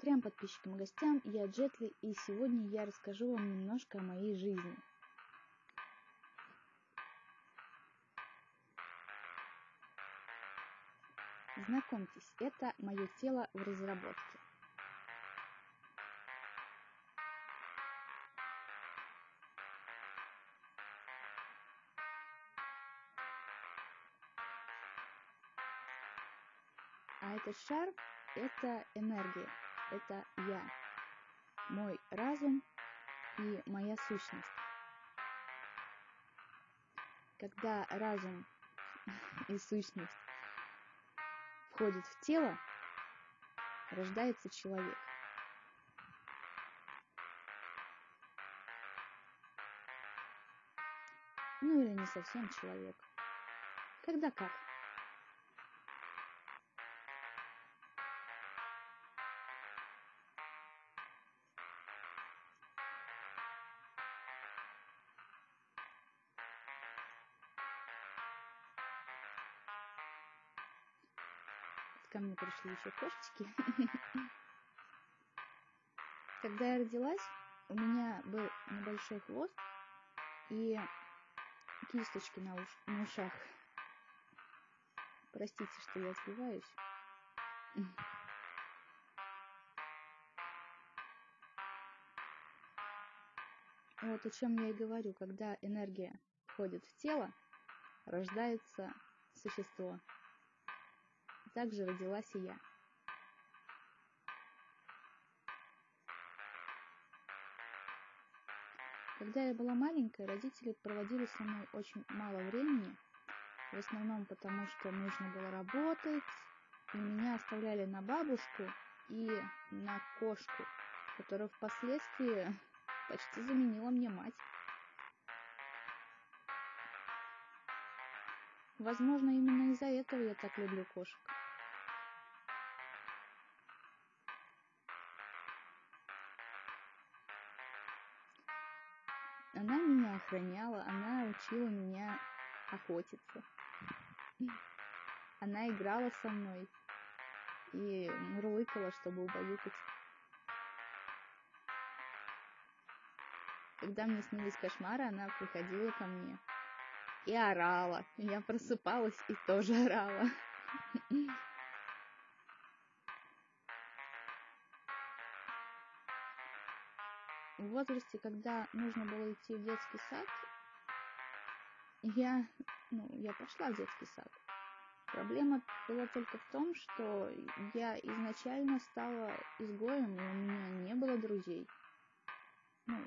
Трем подписчикам и гостям, я Джетли, и сегодня я расскажу вам немножко о моей жизни. Знакомьтесь, это мое тело в разработке. А этот шар – это энергия, это я, мой разум и моя сущность. Когда разум и сущность входят в тело, рождается человек. Ну или не совсем человек. Когда как. Ко мне пришли еще кошечки. Когда я родилась, у меня был небольшой хвост и кисточки на, уш на ушах. Простите, что я сбиваюсь. Вот о чем я и говорю. Когда энергия входит в тело, рождается существо также родилась и я. Когда я была маленькая, родители проводили со мной очень мало времени, в основном потому, что нужно было работать, и меня оставляли на бабушку и на кошку, которая впоследствии почти заменила мне мать. Возможно, именно из-за этого я так люблю кошек. Она меня охраняла, она учила меня охотиться. Она играла со мной и мурлыкала, чтобы убаюкать. Когда мне снились кошмары, она приходила ко мне и орала. Я просыпалась и тоже орала. Возрасте, когда нужно было идти в детский сад, я, ну, я пошла в детский сад. Проблема была только в том, что я изначально стала изгоем, и у меня не было друзей. Ну,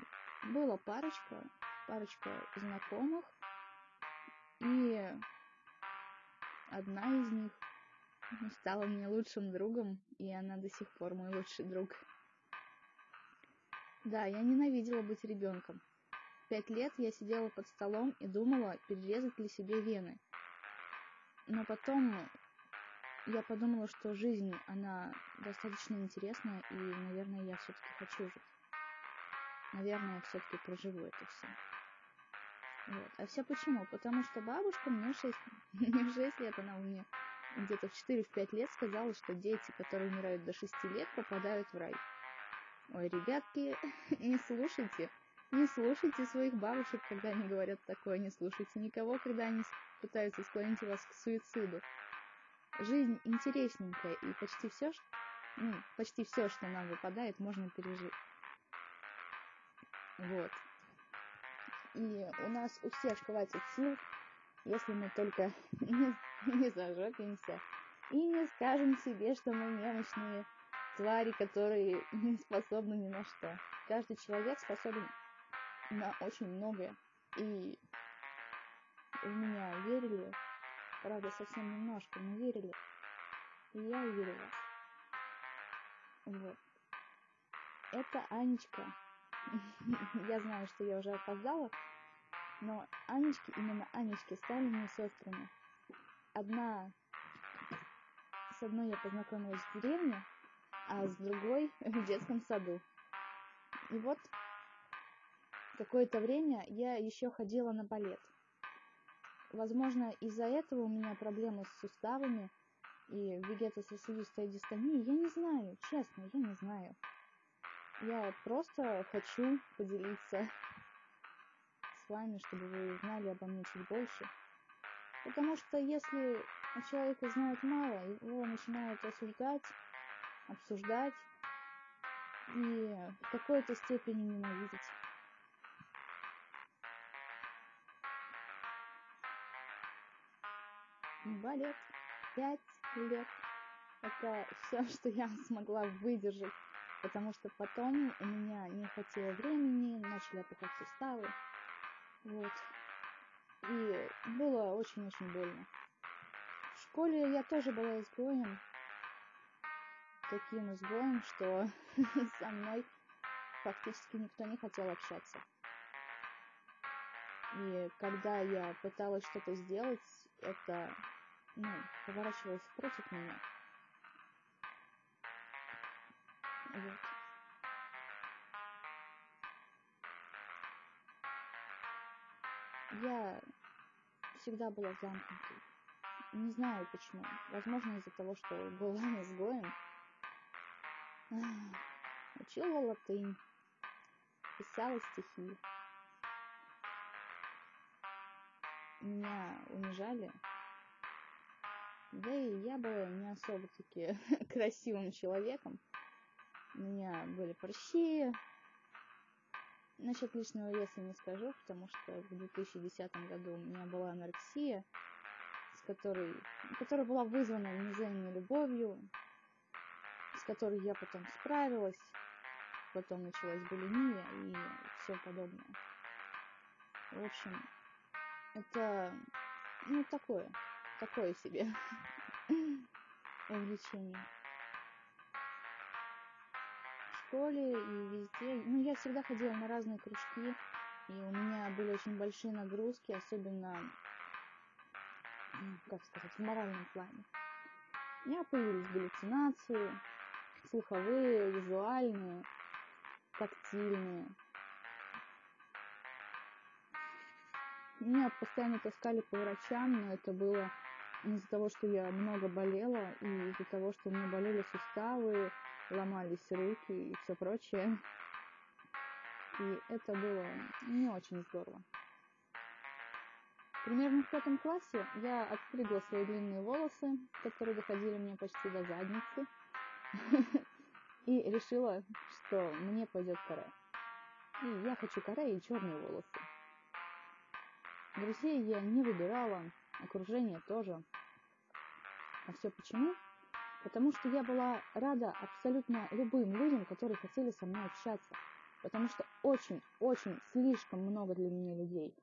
была парочка, парочка знакомых, и одна из них стала мне лучшим другом, и она до сих пор мой лучший друг. Да, я ненавидела быть ребенком. Пять лет я сидела под столом и думала, перерезать ли себе вены. Но потом я подумала, что жизнь, она достаточно интересная, и, наверное, я все-таки хочу жить. Наверное, я все-таки проживу это все. Вот. А все почему? Потому что бабушка мне 6, мне 6 лет, она меня где-то в 4-5 лет сказала, что дети, которые умирают до 6 лет, попадают в рай. Ой, ребятки, не слушайте, не слушайте своих бабушек, когда они говорят такое, не слушайте никого, когда они пытаются склонить вас к суициду. Жизнь интересненькая, и почти все, ну, почти все, что нам выпадает, можно пережить. Вот. И у нас у всех хватит сил, если мы только не, не зажопимся и не скажем себе, что мы немощные, твари, которые не способны ни на что. Каждый человек способен на очень многое. И в меня верили, правда, совсем немножко, но верили. И я уверила. Вот. Это Анечка. я знаю, что я уже опоздала, но Анечки, именно Анечки, стали мне сестрами. Одна, с одной я познакомилась в деревне, а с другой в детском саду. И вот какое-то время я еще ходила на балет. Возможно, из-за этого у меня проблемы с суставами, и вегетососудистой дистонии, я не знаю, честно, я не знаю. Я просто хочу поделиться с вами, чтобы вы узнали обо мне чуть больше. Потому что если о человеке знают мало, его начинают осуждать, обсуждать и в какой-то степени ненавидеть. Балет. Пять лет. Это все, что я смогла выдержать, потому что потом у меня не хватило времени, начали опухать суставы. Вот. И было очень-очень больно. В школе я тоже была изгоем. Таким изгоем, что со мной фактически никто не хотел общаться. И когда я пыталась что-то сделать, это ну, поворачивалось против меня. Вот. Я всегда была замкнутой. Не знаю почему. Возможно, из-за того, что была изгоем. Учила латынь. Писала стихи. Меня унижали. Да и я была не особо-таки красивым человеком. У меня были прыщи, Насчет лишнего веса не скажу, потому что в 2010 году у меня была анорексия, с которой, которая была вызвана внеземной любовью, с которой я потом справилась, потом началась булимия и все подобное. В общем, это, ну, такое, такое себе увлечение школе и везде. Ну, я всегда ходила на разные кружки, и у меня были очень большие нагрузки, особенно, как сказать, в моральном плане. У меня появились галлюцинации, слуховые, визуальные, тактильные. Меня постоянно таскали по врачам, но это было из-за того, что я много болела, и из-за того, что у меня болели суставы, ломались руки и все прочее. И это было не очень здорово. Примерно в пятом классе я отстригла свои длинные волосы, которые доходили мне почти до задницы, и решила, что мне пойдет каре. И я хочу каре и черные волосы. Друзей я не выбирала, окружение тоже. А все почему? Потому что я была рада абсолютно любым людям, которые хотели со мной общаться. Потому что очень-очень слишком много для меня людей,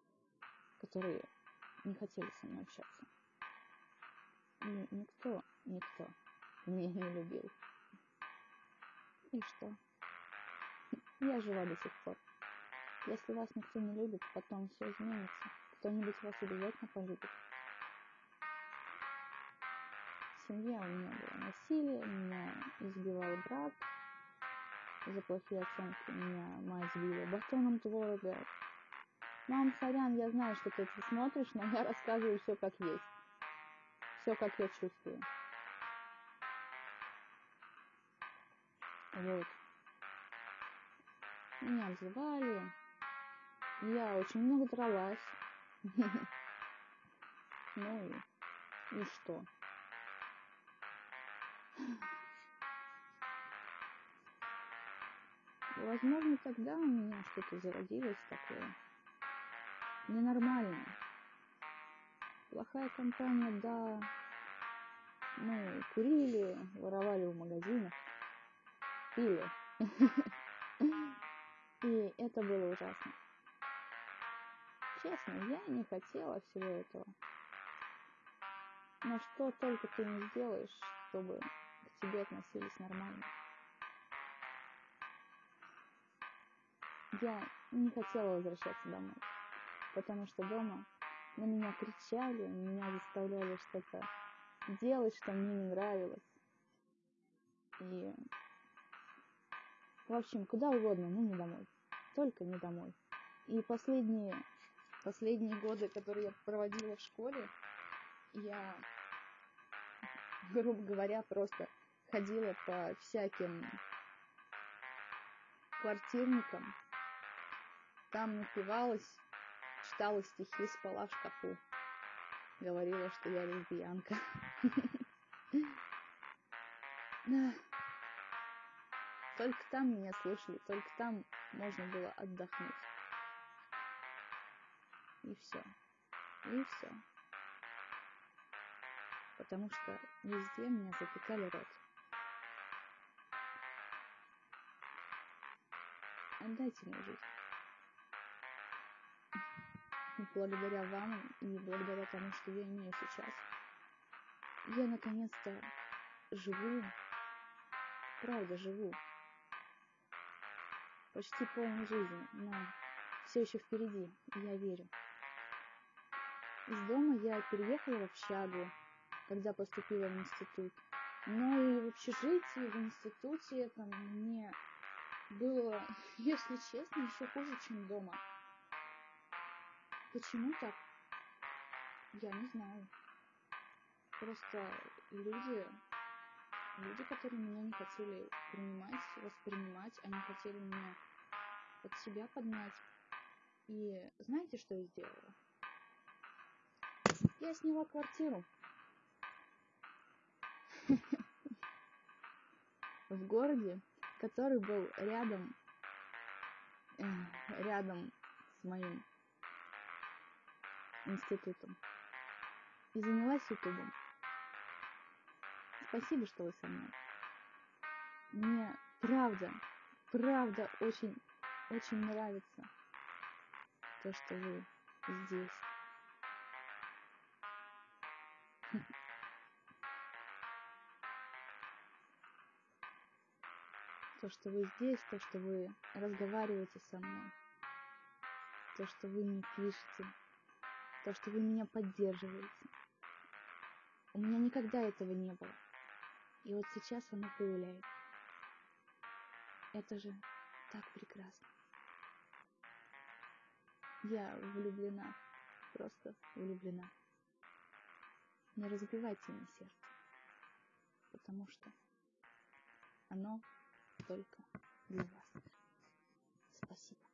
которые не хотели со мной общаться. И никто, никто меня не любил. И что? Я жива до сих пор. Если вас никто не любит, потом все изменится. Кто-нибудь вас обязательно полюбит семье у меня было насилие, меня избивал брат, за плохие оценки меня мать сбила батоном творога. Мам, сорян, я знаю, что ты это смотришь, но я рассказываю все как есть. Все как я чувствую. Вот. Меня обзывали. Я очень много дралась. Ну и, и что? Возможно, тогда у меня что-то зародилось такое ненормальное. Плохая компания, да. Мы курили, воровали в магазинах, пили. И это было ужасно. Честно, я не хотела всего этого. Но что только ты не сделаешь, чтобы к тебе относились нормально. Я не хотела возвращаться домой, потому что дома на меня кричали, меня заставляли что-то делать, что мне не нравилось. И, в общем, куда угодно, но не домой. Только не домой. И последние, последние годы, которые я проводила в школе, я грубо говоря, просто ходила по всяким квартирникам, там напивалась, читала стихи, спала в шкафу. Говорила, что я лесбиянка. Только там меня слушали, только там можно было отдохнуть. И все. И все. Потому что везде меня затыкали рот. Отдайте мне жизнь. Благодаря вам и благодаря тому, что я имею сейчас, я наконец-то живу, правда живу, почти полной жизнью, но все еще впереди, и я верю. Из дома я переехала в общагу, когда поступила в институт. Но и в общежитии, в институте там мне было, если честно, еще хуже, чем дома. Почему так? Я не знаю. Просто люди, люди, которые меня не хотели принимать, воспринимать, они хотели меня под себя поднять. И знаете, что я сделала? Я сняла квартиру. В городе, который был рядом, э, рядом с моим институтом. И занялась ютубом. Спасибо, что вы со мной. Мне правда, правда очень, очень нравится то, что вы здесь. То, что вы здесь, то, что вы разговариваете со мной, то, что вы мне пишете, то, что вы меня поддерживаете. У меня никогда этого не было. И вот сейчас оно появляется. Это же так прекрасно. Я влюблена, просто влюблена. Не разбивайте мне сердце, потому что оно только для вас. Спасибо.